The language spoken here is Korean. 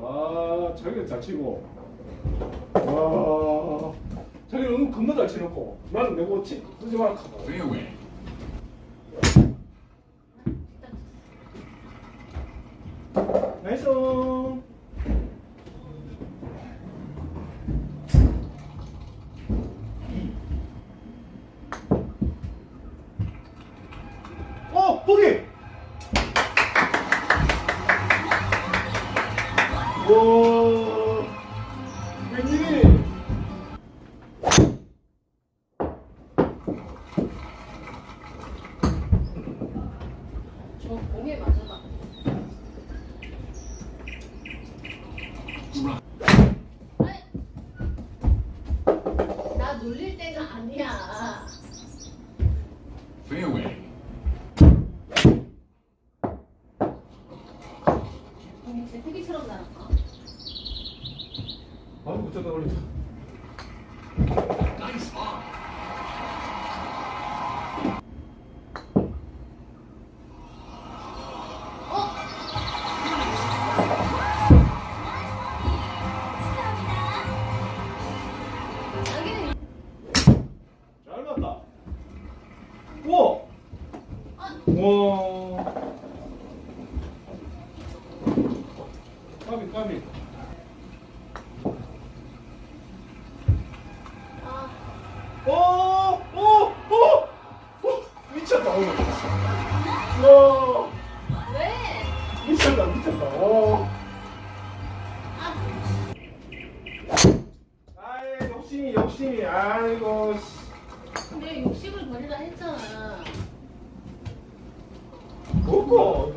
와, 자기는 잘 치고. 와, 자기는 은 겁나 잘 치놓고. 나는 내고 치, 쓰지 마라. Fairway. 나이스. 어, 보기. 와, 웬일이? 저 공에 맞아봐. 나 놀릴 때가 아니야. Fairway. 공이 제트기처럼 날아가. 아이고, 저다 걸렸다. Nice eye. 어? 자기는 잘 맞다. 우와. 아, 우와. 까비 까비 욕심이 욕심이. 아이고 근데 욕심을 버리라 했잖아. 그거